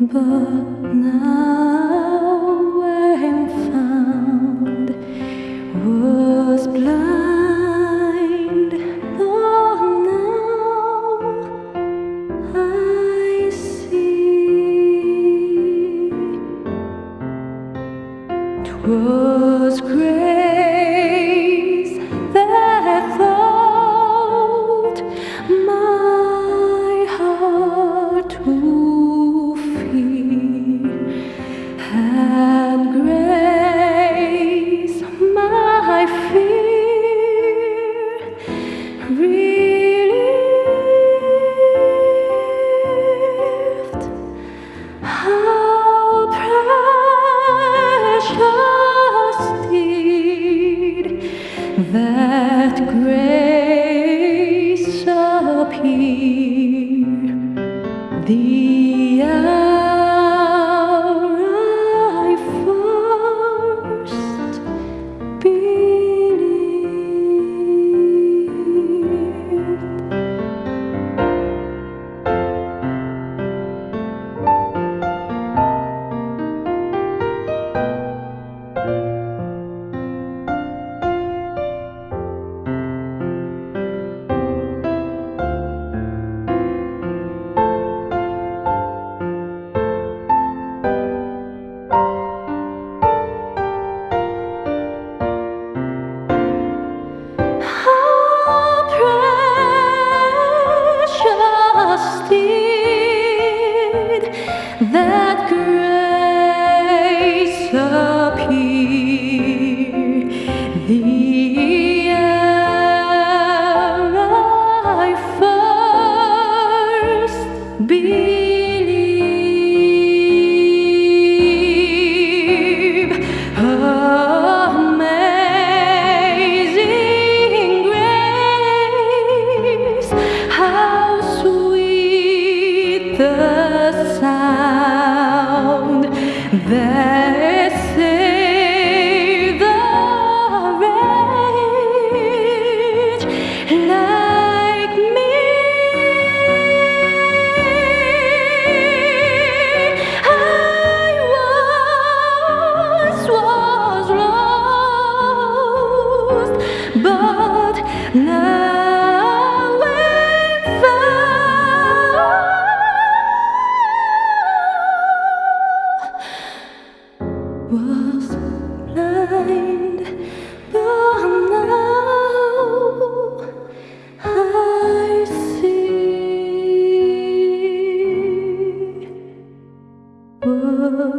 but now I'm found was blind, now I see. 'Twas grace relieved. That grace appear the I first. Amazing grace, how sweet the that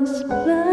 was blind